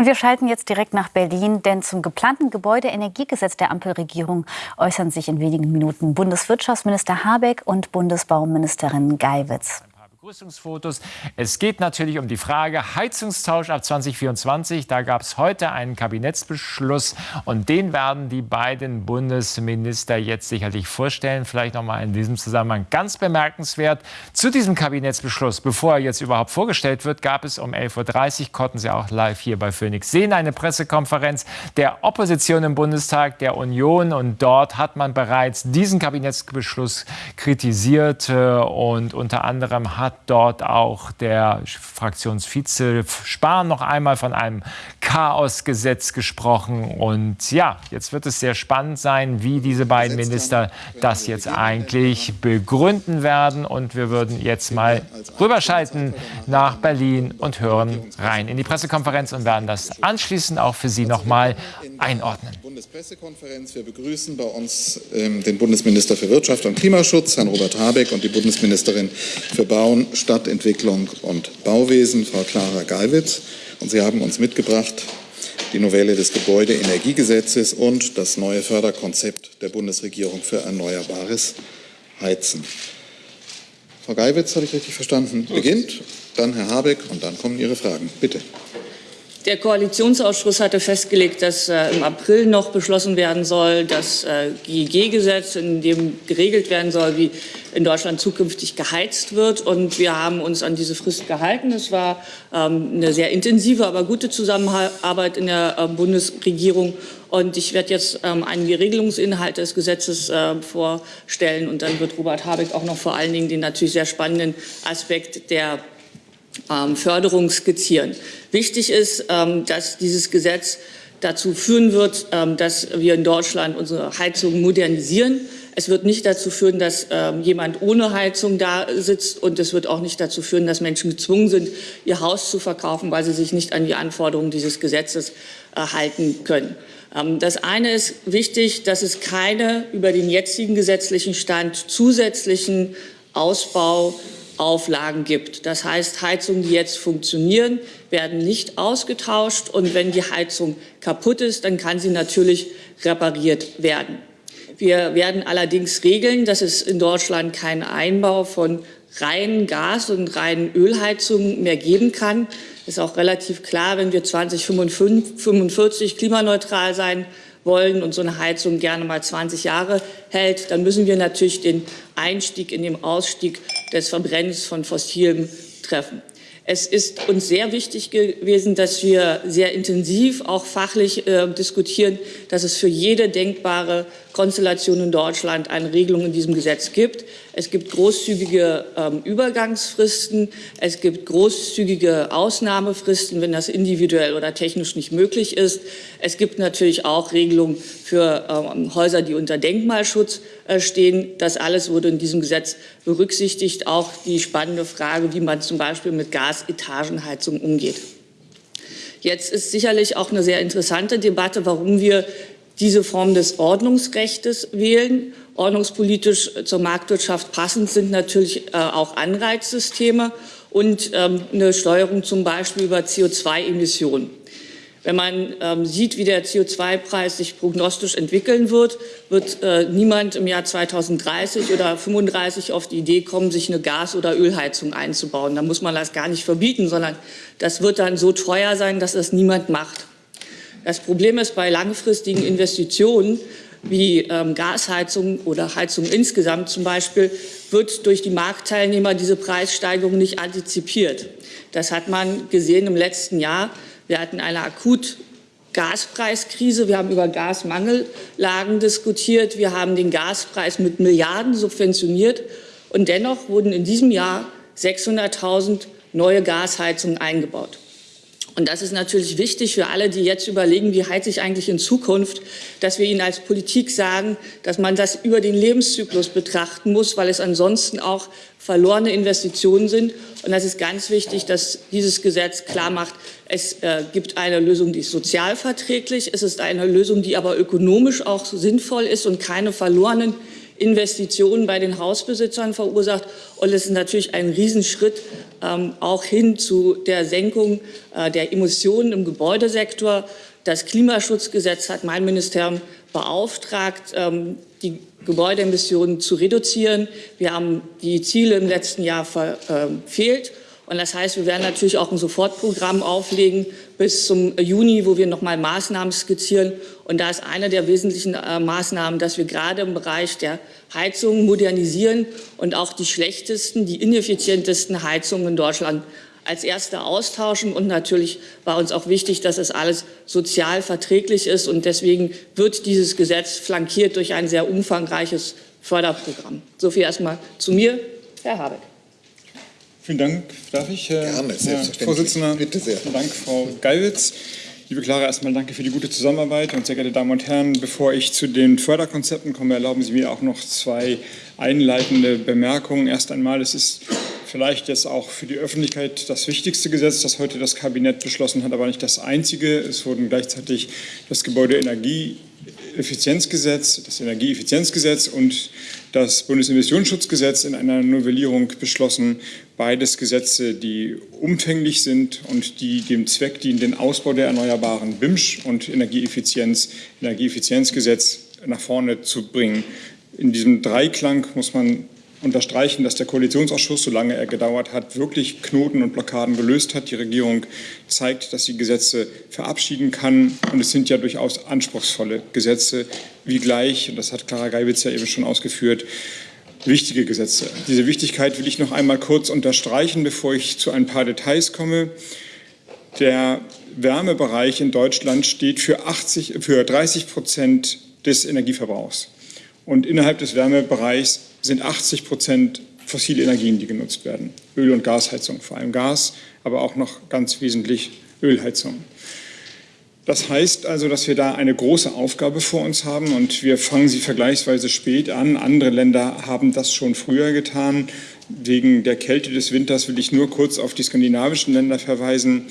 Und wir schalten jetzt direkt nach Berlin, denn zum geplanten Gebäudeenergiegesetz der Ampelregierung äußern sich in wenigen Minuten Bundeswirtschaftsminister Habeck und Bundesbauministerin Geiwitz. Begrüßungsfotos. Es geht natürlich um die Frage Heizungstausch ab 2024. Da gab es heute einen Kabinettsbeschluss und den werden die beiden Bundesminister jetzt sicherlich vorstellen. Vielleicht noch mal in diesem Zusammenhang ganz bemerkenswert. Zu diesem Kabinettsbeschluss, bevor er jetzt überhaupt vorgestellt wird, gab es um 11.30 Uhr, konnten Sie auch live hier bei Phoenix sehen, eine Pressekonferenz der Opposition im Bundestag, der Union. Und dort hat man bereits diesen Kabinettsbeschluss kritisiert äh, und unter anderem hat hat dort auch der Fraktionsvize Spahn noch einmal von einem Chaosgesetz gesprochen. Und ja, jetzt wird es sehr spannend sein, wie diese beiden Minister das jetzt eigentlich begründen werden. Und wir würden jetzt mal rüberschalten nach Berlin und hören rein in die Pressekonferenz und werden das anschließend auch für Sie noch mal einordnen. Bundespressekonferenz. Wir begrüßen bei uns ähm, den Bundesminister für Wirtschaft und Klimaschutz, Herrn Robert Habeck, und die Bundesministerin für Bauen, Stadtentwicklung und Bauwesen, Frau Clara Geiwitz. Und Sie haben uns mitgebracht die Novelle des Gebäudeenergiegesetzes und das neue Förderkonzept der Bundesregierung für erneuerbares Heizen. Frau Geiwitz, habe ich richtig verstanden, beginnt, dann Herr Habeck und dann kommen Ihre Fragen. Bitte. Der Koalitionsausschuss hatte festgelegt, dass äh, im April noch beschlossen werden soll, das äh, GEG-Gesetz, in dem geregelt werden soll, wie in Deutschland zukünftig geheizt wird. Und wir haben uns an diese Frist gehalten. Es war ähm, eine sehr intensive, aber gute Zusammenarbeit in der äh, Bundesregierung. Und ich werde jetzt ähm, einige Regelungsinhalte des Gesetzes äh, vorstellen. Und dann wird Robert Habeck auch noch vor allen Dingen den natürlich sehr spannenden Aspekt der Förderung skizzieren. Wichtig ist, ähm, dass dieses Gesetz dazu führen wird, ähm, dass wir in Deutschland unsere Heizung modernisieren. Es wird nicht dazu führen, dass jemand ohne Heizung da sitzt und es wird auch nicht dazu führen, dass Menschen gezwungen sind, ihr Haus zu verkaufen, weil sie sich nicht an die Anforderungen dieses Gesetzes halten können. Das eine ist wichtig, dass es keine über den jetzigen gesetzlichen Stand zusätzlichen Ausbau Auflagen gibt. Das heißt, Heizungen, die jetzt funktionieren, werden nicht ausgetauscht. Und wenn die Heizung kaputt ist, dann kann sie natürlich repariert werden. Wir werden allerdings regeln, dass es in Deutschland keinen Einbau von reinen Gas- und reinen Ölheizungen mehr geben kann. Das ist auch relativ klar, wenn wir 2045 klimaneutral sein wollen und so eine Heizung gerne mal 20 Jahre hält, dann müssen wir natürlich den Einstieg in den Ausstieg des Verbrennens von Fossilem treffen. Es ist uns sehr wichtig gewesen, dass wir sehr intensiv, auch fachlich äh, diskutieren, dass es für jede denkbare Konstellation in Deutschland eine Regelung in diesem Gesetz gibt. Es gibt großzügige ähm, Übergangsfristen, es gibt großzügige Ausnahmefristen, wenn das individuell oder technisch nicht möglich ist. Es gibt natürlich auch Regelungen für ähm, Häuser, die unter Denkmalschutz äh, stehen. Das alles wurde in diesem Gesetz berücksichtigt. Auch die spannende Frage, wie man zum Beispiel mit Gasetagenheizung umgeht. Jetzt ist sicherlich auch eine sehr interessante Debatte, warum wir diese Form des Ordnungsrechts wählen. Ordnungspolitisch zur Marktwirtschaft passend sind natürlich äh, auch Anreizsysteme und ähm, eine Steuerung zum Beispiel über CO2-Emissionen. Wenn man ähm, sieht, wie der CO2-Preis sich prognostisch entwickeln wird, wird äh, niemand im Jahr 2030 oder 35 auf die Idee kommen, sich eine Gas- oder Ölheizung einzubauen. Da muss man das gar nicht verbieten, sondern das wird dann so teuer sein, dass das niemand macht. Das Problem ist bei langfristigen Investitionen wie ähm, Gasheizung oder Heizung insgesamt zum Beispiel, wird durch die Marktteilnehmer diese Preissteigerung nicht antizipiert. Das hat man gesehen im letzten Jahr. Wir hatten eine akut Gaspreiskrise. Wir haben über Gasmangellagen diskutiert. Wir haben den Gaspreis mit Milliarden subventioniert. Und dennoch wurden in diesem Jahr 600.000 neue Gasheizungen eingebaut. Und das ist natürlich wichtig für alle, die jetzt überlegen, wie heize ich eigentlich in Zukunft, dass wir ihnen als Politik sagen, dass man das über den Lebenszyklus betrachten muss, weil es ansonsten auch verlorene Investitionen sind. Und das ist ganz wichtig, dass dieses Gesetz klar macht, es äh, gibt eine Lösung, die ist sozialverträglich, es ist eine Lösung, die aber ökonomisch auch sinnvoll ist und keine verlorenen Investitionen bei den Hausbesitzern verursacht. Und es ist natürlich ein Riesenschritt ähm, auch hin zu der Senkung äh, der Emissionen im Gebäudesektor. Das Klimaschutzgesetz hat mein Ministerium beauftragt, ähm, die Gebäudeemissionen zu reduzieren. Wir haben die Ziele im letzten Jahr verfehlt. Und das heißt, wir werden natürlich auch ein Sofortprogramm auflegen bis zum Juni, wo wir nochmal Maßnahmen skizzieren. Und da ist eine der wesentlichen äh, Maßnahmen, dass wir gerade im Bereich der Heizungen modernisieren und auch die schlechtesten, die ineffizientesten Heizungen in Deutschland als erste austauschen. Und natürlich war uns auch wichtig, dass es alles sozial verträglich ist. Und deswegen wird dieses Gesetz flankiert durch ein sehr umfangreiches Förderprogramm. So viel erstmal zu mir, Herr Habeck. Vielen Dank. Darf ich, Herr, Gerne, Herr Vorsitzender? Bitte sehr. Vielen Dank, Frau Geiwitz. Liebe Clara, erstmal danke für die gute Zusammenarbeit und sehr geehrte Damen und Herren, bevor ich zu den Förderkonzepten komme, erlauben Sie mir auch noch zwei einleitende Bemerkungen. Erst einmal, es ist vielleicht jetzt auch für die Öffentlichkeit das wichtigste Gesetz, das heute das Kabinett beschlossen hat, aber nicht das einzige. Es wurden gleichzeitig das Gebäudeenergieeffizienzgesetz, das Energieeffizienzgesetz und das Bundesemissionsschutzgesetz in einer Novellierung beschlossen. Beides Gesetze, die umfänglich sind und die dem Zweck dienen, den Ausbau der Erneuerbaren BIMSCH und Energieeffizienz, Energieeffizienzgesetz nach vorne zu bringen. In diesem Dreiklang muss man unterstreichen, dass der Koalitionsausschuss, solange er gedauert hat, wirklich Knoten und Blockaden gelöst hat. Die Regierung zeigt, dass sie Gesetze verabschieden kann. Und es sind ja durchaus anspruchsvolle Gesetze, wie gleich, und das hat Clara Geibitz ja eben schon ausgeführt, wichtige Gesetze. Diese Wichtigkeit will ich noch einmal kurz unterstreichen, bevor ich zu ein paar Details komme. Der Wärmebereich in Deutschland steht für, 80, für 30 Prozent des Energieverbrauchs. Und innerhalb des Wärmebereichs sind 80 Prozent fossile Energien, die genutzt werden. Öl- und Gasheizung, vor allem Gas, aber auch noch ganz wesentlich Ölheizung. Das heißt also, dass wir da eine große Aufgabe vor uns haben und wir fangen sie vergleichsweise spät an. Andere Länder haben das schon früher getan. Wegen der Kälte des Winters will ich nur kurz auf die skandinavischen Länder verweisen.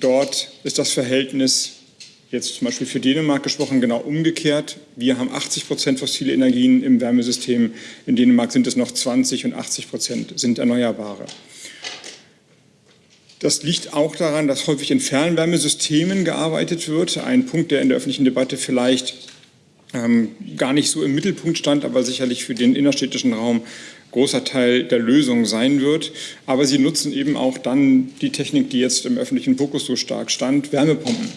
Dort ist das Verhältnis jetzt zum Beispiel für Dänemark gesprochen, genau umgekehrt. Wir haben 80 Prozent fossile Energien im Wärmesystem. In Dänemark sind es noch 20 und 80 Prozent sind Erneuerbare. Das liegt auch daran, dass häufig in Fernwärmesystemen gearbeitet wird. Ein Punkt, der in der öffentlichen Debatte vielleicht ähm, gar nicht so im Mittelpunkt stand, aber sicherlich für den innerstädtischen Raum großer Teil der Lösung sein wird. Aber sie nutzen eben auch dann die Technik, die jetzt im öffentlichen Fokus so stark stand, Wärmepumpen.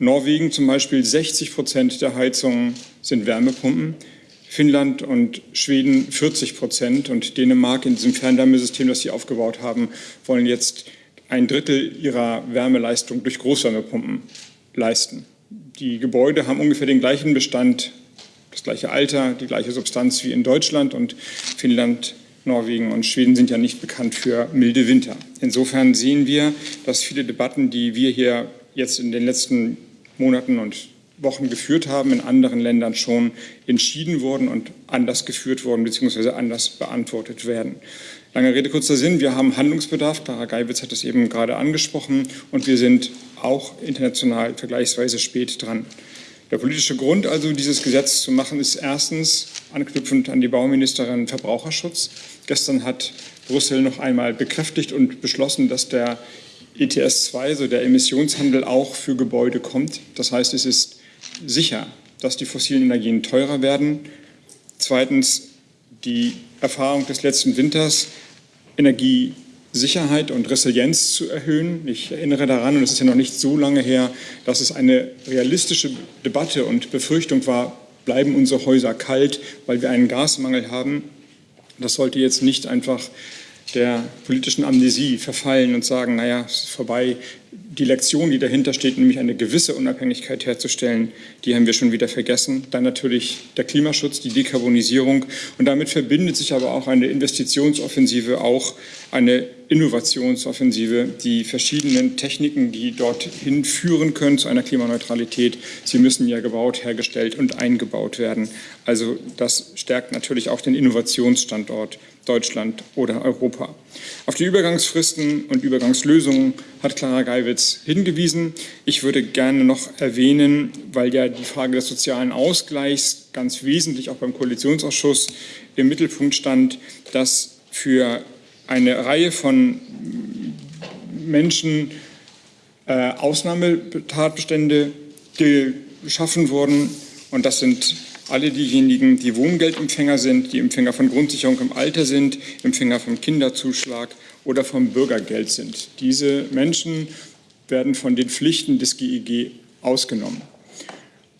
Norwegen zum Beispiel 60 Prozent der Heizungen sind Wärmepumpen. Finnland und Schweden 40 Prozent und Dänemark in diesem Fernwärmesystem, das sie aufgebaut haben, wollen jetzt ein Drittel ihrer Wärmeleistung durch Großwärmepumpen leisten. Die Gebäude haben ungefähr den gleichen Bestand, das gleiche Alter, die gleiche Substanz wie in Deutschland und Finnland, Norwegen und Schweden sind ja nicht bekannt für milde Winter. Insofern sehen wir, dass viele Debatten, die wir hier jetzt in den letzten Monaten und Wochen geführt haben, in anderen Ländern schon entschieden wurden und anders geführt wurden bzw. anders beantwortet werden. Lange Rede, kurzer Sinn. Wir haben Handlungsbedarf. Clara Geibitz hat es eben gerade angesprochen. Und wir sind auch international vergleichsweise spät dran. Der politische Grund also, dieses Gesetz zu machen, ist erstens anknüpfend an die Bauministerin Verbraucherschutz. Gestern hat Brüssel noch einmal bekräftigt und beschlossen, dass der ETS 2, so der Emissionshandel, auch für Gebäude kommt. Das heißt, es ist sicher, dass die fossilen Energien teurer werden. Zweitens die Erfahrung des letzten Winters, Energiesicherheit und Resilienz zu erhöhen. Ich erinnere daran, und es ist ja noch nicht so lange her, dass es eine realistische Debatte und Befürchtung war, bleiben unsere Häuser kalt, weil wir einen Gasmangel haben. Das sollte jetzt nicht einfach der politischen Amnesie verfallen und sagen, naja, es ist vorbei. Die Lektion, die dahinter steht, nämlich eine gewisse Unabhängigkeit herzustellen, die haben wir schon wieder vergessen. Dann natürlich der Klimaschutz, die Dekarbonisierung. Und damit verbindet sich aber auch eine Investitionsoffensive, auch eine Innovationsoffensive, die verschiedenen Techniken, die dorthin führen können zu einer Klimaneutralität, sie müssen ja gebaut, hergestellt und eingebaut werden. Also das stärkt natürlich auch den Innovationsstandort Deutschland oder Europa. Auf die Übergangsfristen und Übergangslösungen hat Clara Geiwitz hingewiesen. Ich würde gerne noch erwähnen, weil ja die Frage des sozialen Ausgleichs ganz wesentlich auch beim Koalitionsausschuss im Mittelpunkt stand, dass für eine Reihe von Menschen äh, Ausnahmetatbestände geschaffen wurden. Und das sind alle diejenigen, die Wohngeldempfänger sind, die Empfänger von Grundsicherung im Alter sind, Empfänger vom Kinderzuschlag oder vom Bürgergeld sind. Diese Menschen werden von den Pflichten des GEG e ausgenommen.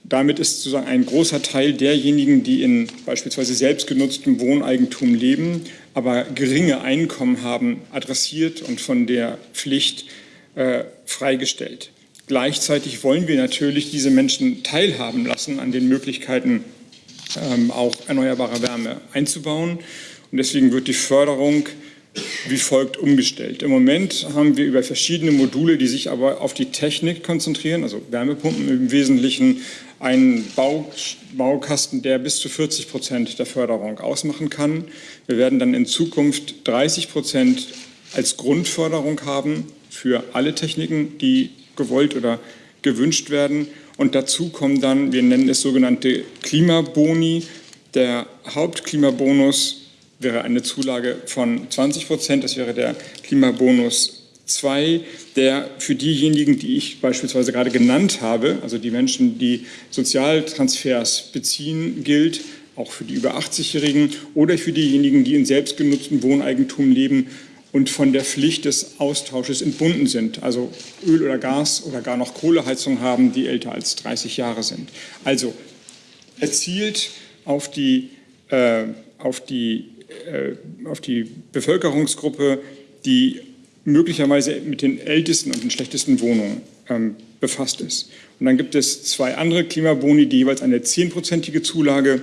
Damit ist sozusagen ein großer Teil derjenigen, die in beispielsweise selbstgenutztem Wohneigentum leben, aber geringe Einkommen haben, adressiert und von der Pflicht äh, freigestellt. Gleichzeitig wollen wir natürlich diese Menschen teilhaben lassen an den Möglichkeiten, auch erneuerbare Wärme einzubauen. Und deswegen wird die Förderung wie folgt umgestellt. Im Moment haben wir über verschiedene Module, die sich aber auf die Technik konzentrieren, also Wärmepumpen im Wesentlichen, einen Bau, Baukasten, der bis zu 40 Prozent der Förderung ausmachen kann. Wir werden dann in Zukunft 30 Prozent als Grundförderung haben für alle Techniken, die gewollt oder gewünscht werden. Und dazu kommen dann, wir nennen es sogenannte Klimaboni. Der Hauptklimabonus wäre eine Zulage von 20 Prozent. Das wäre der Klimabonus 2, der für diejenigen, die ich beispielsweise gerade genannt habe, also die Menschen, die Sozialtransfers beziehen, gilt, auch für die über 80-Jährigen oder für diejenigen, die in selbstgenutztem Wohneigentum leben und von der Pflicht des Austausches entbunden sind, also Öl oder Gas oder gar noch Kohleheizung haben, die älter als 30 Jahre sind. Also erzielt auf die, äh, auf die, äh, auf die Bevölkerungsgruppe, die möglicherweise mit den ältesten und den schlechtesten Wohnungen ähm, befasst ist. Und dann gibt es zwei andere Klimaboni, die jeweils eine zehnprozentige Zulage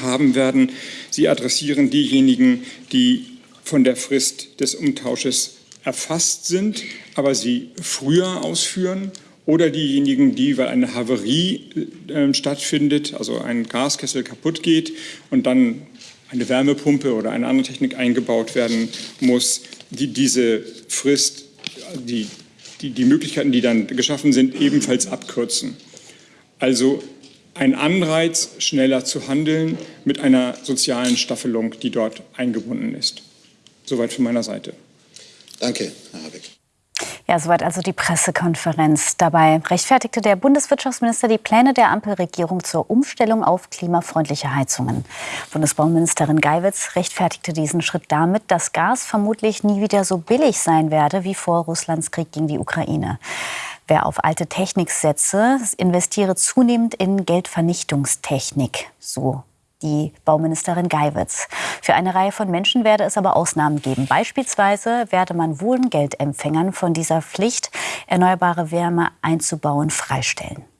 haben werden. Sie adressieren diejenigen, die von der Frist des Umtausches erfasst sind, aber sie früher ausführen oder diejenigen, die, weil eine Havarie äh, stattfindet, also ein Gaskessel kaputt geht und dann eine Wärmepumpe oder eine andere Technik eingebaut werden muss, die diese Frist, die, die, die Möglichkeiten, die dann geschaffen sind, ebenfalls abkürzen. Also ein Anreiz, schneller zu handeln mit einer sozialen Staffelung, die dort eingebunden ist. Soweit von meiner Seite. Danke, Herr Habeck. Ja, soweit also die Pressekonferenz. Dabei rechtfertigte der Bundeswirtschaftsminister die Pläne der Ampelregierung zur Umstellung auf klimafreundliche Heizungen. Bundesbauministerin Geiwitz rechtfertigte diesen Schritt damit, dass Gas vermutlich nie wieder so billig sein werde wie vor Russlands Krieg gegen die Ukraine. Wer auf alte Technik setze, investiere zunehmend in Geldvernichtungstechnik, so die Bauministerin Geiwitz. Für eine Reihe von Menschen werde es aber Ausnahmen geben. Beispielsweise werde man Wohngeldempfängern von dieser Pflicht, erneuerbare Wärme einzubauen, freistellen.